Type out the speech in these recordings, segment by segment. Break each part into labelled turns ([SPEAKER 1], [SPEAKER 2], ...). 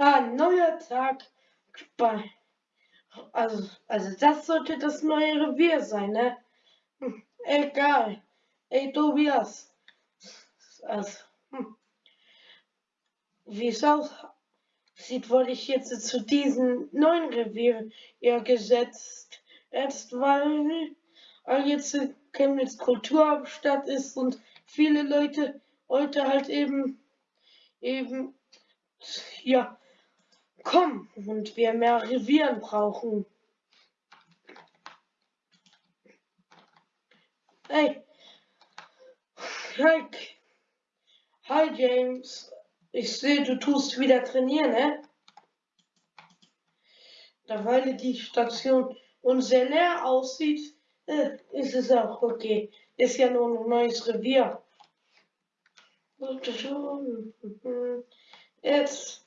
[SPEAKER 1] Ah, neuer Tag. Bei, also, also das sollte das neue Revier sein, ne? Hm, egal. Ey, Tobias. Also, hm. Wie es aussieht, wurde ich jetzt zu diesem neuen Revier ja gesetzt. Erst weil, weil jetzt Chemnitz Kulturhauptstadt ist und viele Leute heute halt eben, eben, ja, kommen und wir mehr Revieren brauchen. Hey. Hi. Hi James. Ich sehe, du tust wieder trainieren, ne? Da weil die Station unser leer aussieht, äh, ist es auch okay. Ist ja nur ein neues Revier. Jetzt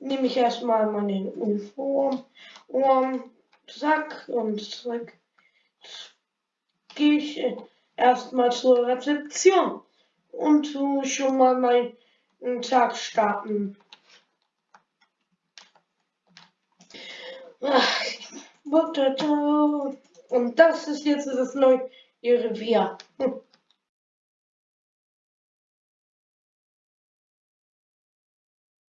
[SPEAKER 1] nehme ich erstmal meine Uniform und zack und zack. Gehe ich erstmal zur Rezeption und tu schon mal meinen Tag starten. Und das ist jetzt das neue Revier. Hm.